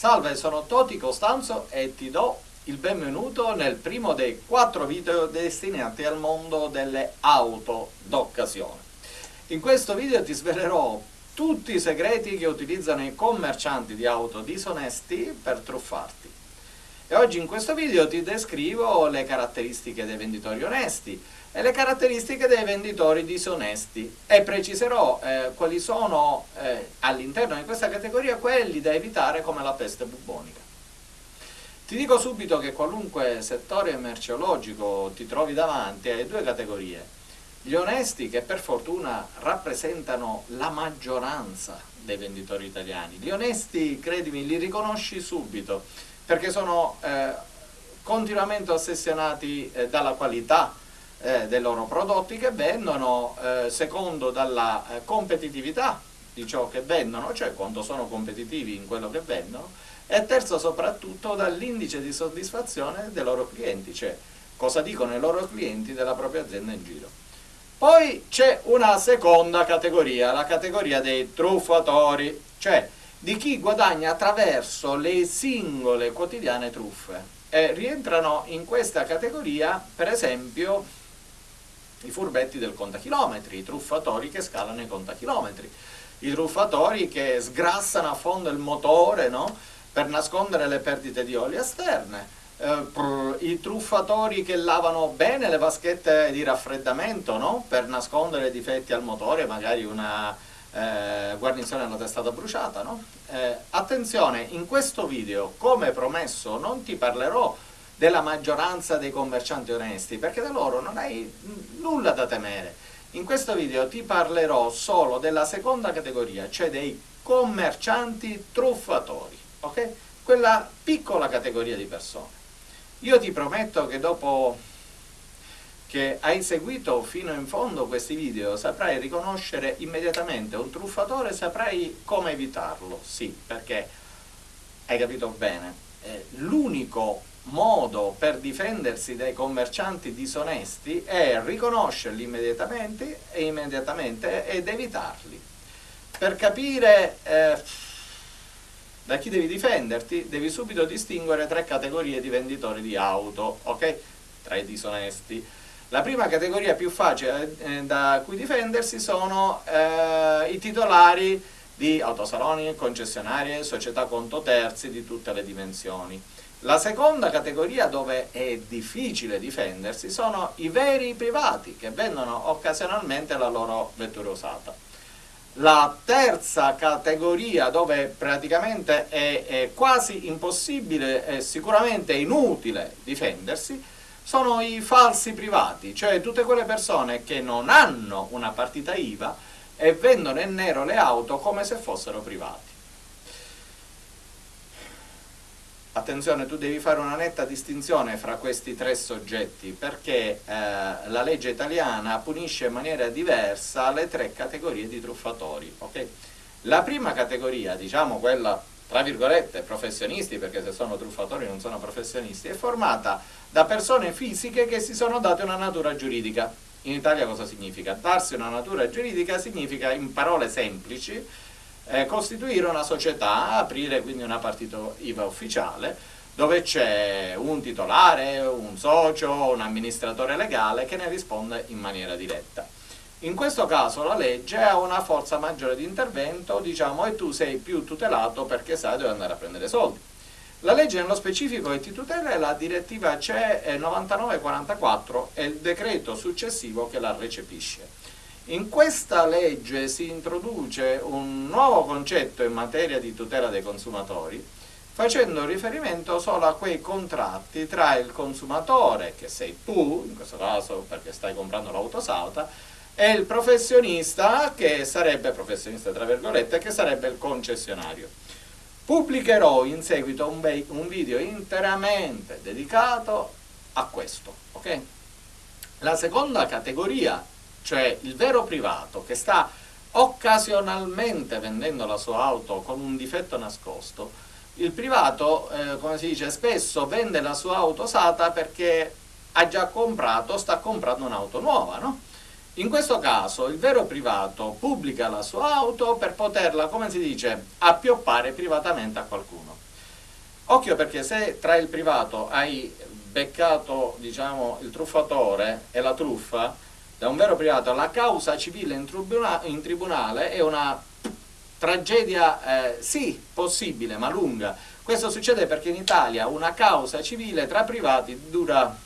Salve, sono Toti Costanzo e ti do il benvenuto nel primo dei quattro video destinati al mondo delle auto d'occasione. In questo video ti svelerò tutti i segreti che utilizzano i commercianti di auto disonesti per truffarti. E oggi in questo video ti descrivo le caratteristiche dei venditori onesti e le caratteristiche dei venditori disonesti e preciserò eh, quali sono eh, all'interno di questa categoria quelli da evitare come la peste bubbonica. Ti dico subito che qualunque settore merceologico ti trovi davanti hai due categorie. Gli onesti che per fortuna rappresentano la maggioranza dei venditori italiani. Gli onesti, credimi, li riconosci subito perché sono eh, continuamente ossessionati eh, dalla qualità eh, dei loro prodotti che vendono, eh, secondo dalla eh, competitività di ciò che vendono, cioè quanto sono competitivi in quello che vendono, e terzo soprattutto dall'indice di soddisfazione dei loro clienti, cioè cosa dicono i loro clienti della propria azienda in giro. Poi c'è una seconda categoria, la categoria dei truffatori, cioè di chi guadagna attraverso le singole quotidiane truffe. E rientrano in questa categoria, per esempio, i furbetti del contachilometri, i truffatori che scalano i contachilometri, i truffatori che sgrassano a fondo il motore no? per nascondere le perdite di olio esterne, eh, i truffatori che lavano bene le vaschette di raffreddamento no? per nascondere difetti al motore, magari una eh, guarnizione alla testata bruciata, no? eh, attenzione, in questo video, come promesso, non ti parlerò della maggioranza dei commercianti onesti, perché da loro non hai nulla da temere. In questo video ti parlerò solo della seconda categoria, cioè dei commercianti truffatori, ok? Quella piccola categoria di persone. Io ti prometto che dopo che hai seguito fino in fondo questi video saprai riconoscere immediatamente un truffatore, saprai come evitarlo, sì, perché hai capito bene, eh, l'unico modo per difendersi dai commercianti disonesti è riconoscerli immediatamente, e immediatamente ed evitarli. Per capire eh, da chi devi difenderti, devi subito distinguere tre categorie di venditori di auto, ok? Tra i disonesti. La prima categoria più facile eh, da cui difendersi sono eh, i titolari di autosaloni, concessionarie, società conto terzi di tutte le dimensioni. La seconda categoria dove è difficile difendersi sono i veri privati che vendono occasionalmente la loro vettura usata. La terza categoria dove praticamente è, è quasi impossibile e sicuramente inutile difendersi sono i falsi privati, cioè tutte quelle persone che non hanno una partita IVA e vendono in nero le auto come se fossero privati. Attenzione, tu devi fare una netta distinzione fra questi tre soggetti perché eh, la legge italiana punisce in maniera diversa le tre categorie di truffatori. Okay? La prima categoria, diciamo quella tra virgolette professionisti, perché se sono truffatori non sono professionisti, è formata da persone fisiche che si sono date una natura giuridica. In Italia cosa significa? Darsi una natura giuridica significa, in parole semplici, eh, costituire una società, aprire quindi una partita IVA ufficiale, dove c'è un titolare, un socio, un amministratore legale che ne risponde in maniera diretta. In questo caso la legge ha una forza maggiore di intervento, diciamo, e tu sei più tutelato perché sai dove andare a prendere soldi. La legge nello specifico che ti tutela è la direttiva CE 9944 e il decreto successivo che la recepisce. In questa legge si introduce un nuovo concetto in materia di tutela dei consumatori, facendo riferimento solo a quei contratti tra il consumatore, che sei tu, in questo caso perché stai comprando l'auto salta, e il professionista che sarebbe, professionista tra virgolette, che sarebbe il concessionario. Pubblicherò in seguito un, un video interamente dedicato a questo, ok? La seconda categoria, cioè il vero privato che sta occasionalmente vendendo la sua auto con un difetto nascosto, il privato, eh, come si dice, spesso vende la sua auto usata perché ha già comprato, sta comprando un'auto nuova, no? In questo caso il vero privato pubblica la sua auto per poterla, come si dice, appioppare privatamente a qualcuno. Occhio perché se tra il privato hai beccato diciamo, il truffatore e la truffa da un vero privato, la causa civile in, tribuna in tribunale è una tragedia, eh, sì, possibile, ma lunga. Questo succede perché in Italia una causa civile tra privati dura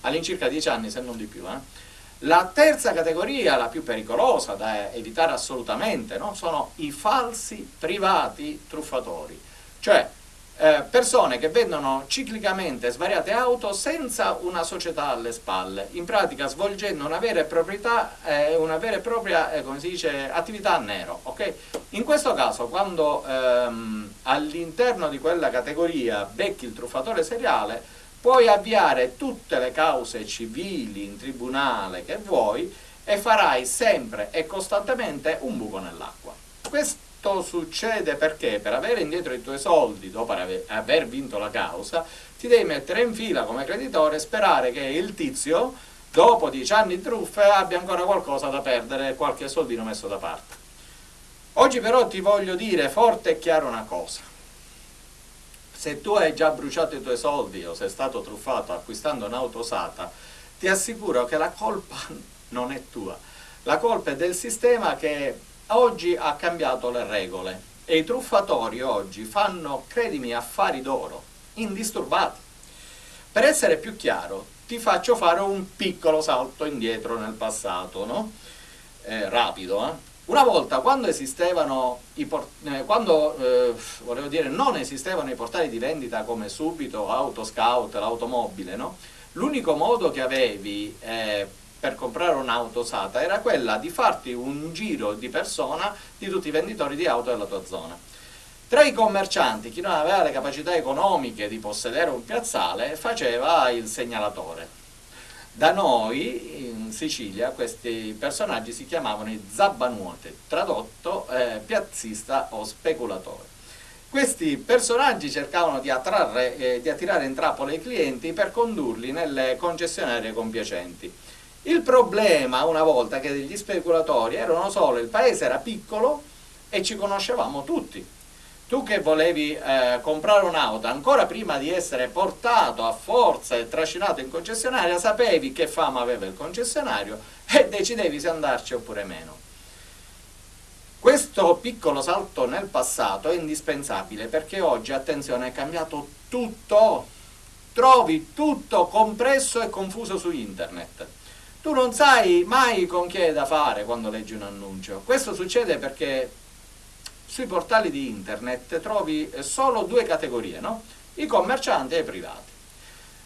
all'incirca dieci anni, se non di più. Eh. La terza categoria, la più pericolosa da evitare assolutamente, no? sono i falsi privati truffatori, cioè eh, persone che vendono ciclicamente svariate auto senza una società alle spalle, in pratica svolgendo una vera e, proprietà, eh, una vera e propria eh, dice, attività a nero. Okay? In questo caso quando ehm, all'interno di quella categoria becchi il truffatore seriale, puoi avviare tutte le cause civili in tribunale che vuoi e farai sempre e costantemente un buco nell'acqua. Questo succede perché per avere indietro i tuoi soldi dopo aver vinto la causa ti devi mettere in fila come creditore e sperare che il tizio dopo dieci anni di truffe abbia ancora qualcosa da perdere qualche soldino messo da parte. Oggi però ti voglio dire forte e chiaro una cosa. Se tu hai già bruciato i tuoi soldi o sei stato truffato acquistando un'auto usata, ti assicuro che la colpa non è tua. La colpa è del sistema che oggi ha cambiato le regole e i truffatori oggi fanno, credimi, affari d'oro, indisturbati. Per essere più chiaro, ti faccio fare un piccolo salto indietro nel passato, no? eh, rapido. Eh? Una volta, quando esistevano i eh, quando eh, volevo dire, non esistevano i portali di vendita come Subito, Autoscout, l'automobile, no? l'unico modo che avevi eh, per comprare un'auto usata era quella di farti un giro di persona di tutti i venditori di auto della tua zona. Tra i commercianti, chi non aveva le capacità economiche di possedere un piazzale, faceva il segnalatore. Da noi, Sicilia, questi personaggi si chiamavano i zabbanuote, tradotto eh, piazzista o speculatore. Questi personaggi cercavano di, attrarre, eh, di attirare in trappola i clienti per condurli nelle concessionarie compiacenti il problema una volta che degli speculatori erano solo, il paese era piccolo e ci conoscevamo tutti. Tu che volevi eh, comprare un'auto, ancora prima di essere portato a forza e trascinato in concessionaria, sapevi che fama aveva il concessionario e decidevi se andarci oppure meno. Questo piccolo salto nel passato è indispensabile perché oggi, attenzione, è cambiato tutto. Trovi tutto compresso e confuso su internet tu non sai mai con chi è da fare quando leggi un annuncio. Questo succede perché sui portali di internet trovi solo due categorie, no? i commercianti e i privati.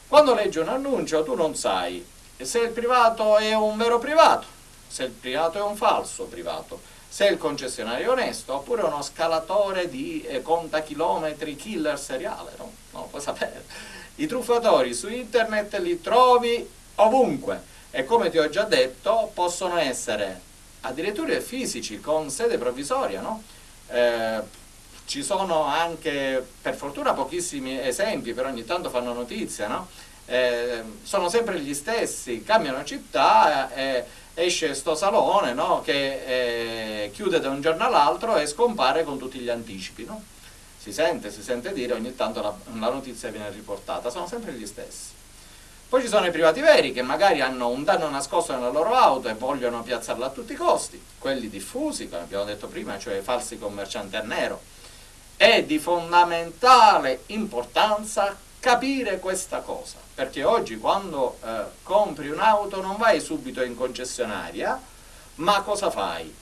Quando leggi un annuncio tu non sai se il privato è un vero privato, se il privato è un falso privato, se il concessionario è onesto oppure uno scalatore di eh, contachilometri killer seriale, no? Non lo puoi sapere. I truffatori su internet li trovi ovunque e come ti ho già detto possono essere addirittura fisici con sede provvisoria, no? Eh, ci sono anche per fortuna pochissimi esempi, però ogni tanto fanno notizia, no? eh, sono sempre gli stessi, cambiano città, eh, esce sto salone no? che eh, chiude da un giorno all'altro e scompare con tutti gli anticipi. Si sente, si sente dire, ogni tanto la, la notizia viene riportata, sono sempre gli stessi. Poi ci sono i privati veri che magari hanno un danno nascosto nella loro auto e vogliono piazzarla a tutti i costi, quelli diffusi, come abbiamo detto prima, cioè i falsi commercianti a nero. È di fondamentale importanza capire questa cosa, perché oggi quando eh, compri un'auto non vai subito in concessionaria, ma cosa fai?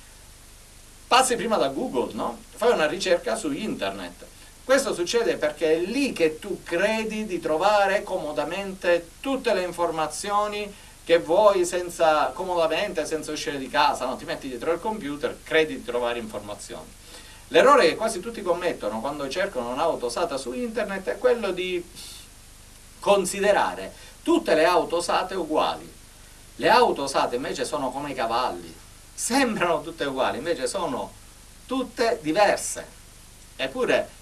Passi prima da Google, no? Fai una ricerca su internet questo succede perché è lì che tu credi di trovare comodamente tutte le informazioni che vuoi senza, comodamente, senza uscire di casa, no? ti metti dietro il computer, credi di trovare informazioni. L'errore che quasi tutti commettono quando cercano un'auto usata su internet è quello di considerare tutte le auto usate uguali. Le auto usate invece sono come i cavalli, sembrano tutte uguali, invece sono tutte diverse. Eppure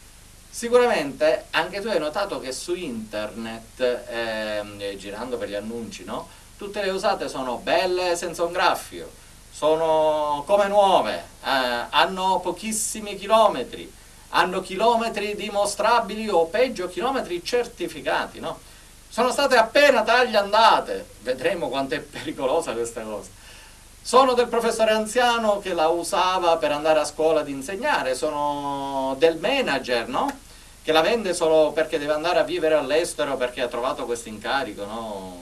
Sicuramente anche tu hai notato che su internet, eh, girando per gli annunci, no? tutte le usate sono belle senza un graffio, sono come nuove, eh, hanno pochissimi chilometri, hanno chilometri dimostrabili o peggio chilometri certificati, no? Sono state appena taglie andate, vedremo quanto è pericolosa questa cosa. Sono del professore anziano che la usava per andare a scuola ad insegnare, sono del manager, no? Che la vende solo perché deve andare a vivere all'estero perché ha trovato questo incarico, no?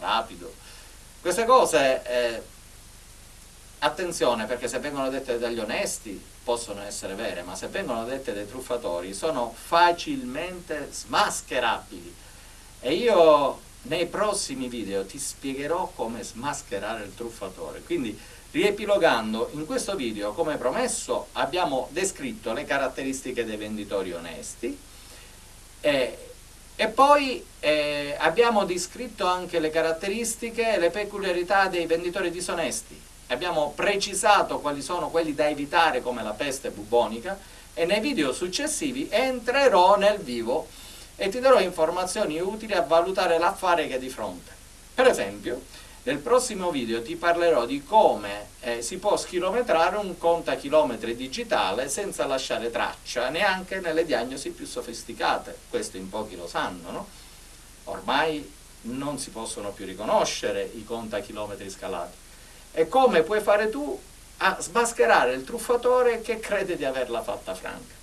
Rapido. Queste cose, eh, attenzione perché se vengono dette dagli onesti possono essere vere, ma se vengono dette dai truffatori sono facilmente smascherabili. E io nei prossimi video ti spiegherò come smascherare il truffatore. Quindi, riepilogando, in questo video, come promesso, abbiamo descritto le caratteristiche dei venditori onesti e, e poi eh, abbiamo descritto anche le caratteristiche e le peculiarità dei venditori disonesti abbiamo precisato quali sono quelli da evitare come la peste bubonica e nei video successivi entrerò nel vivo e ti darò informazioni utili a valutare l'affare che hai di fronte. Per esempio, nel prossimo video ti parlerò di come eh, si può schilometrare un contachilometri digitale senza lasciare traccia neanche nelle diagnosi più sofisticate, questo in pochi lo sanno, no? Ormai non si possono più riconoscere i contachilometri scalati e come puoi fare tu a smascherare il truffatore che crede di averla fatta franca.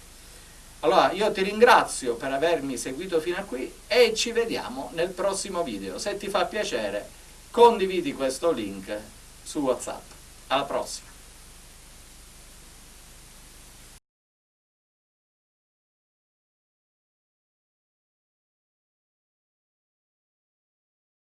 Allora io ti ringrazio per avermi seguito fino a qui e ci vediamo nel prossimo video. Se ti fa piacere condividi questo link su Whatsapp. Alla prossima!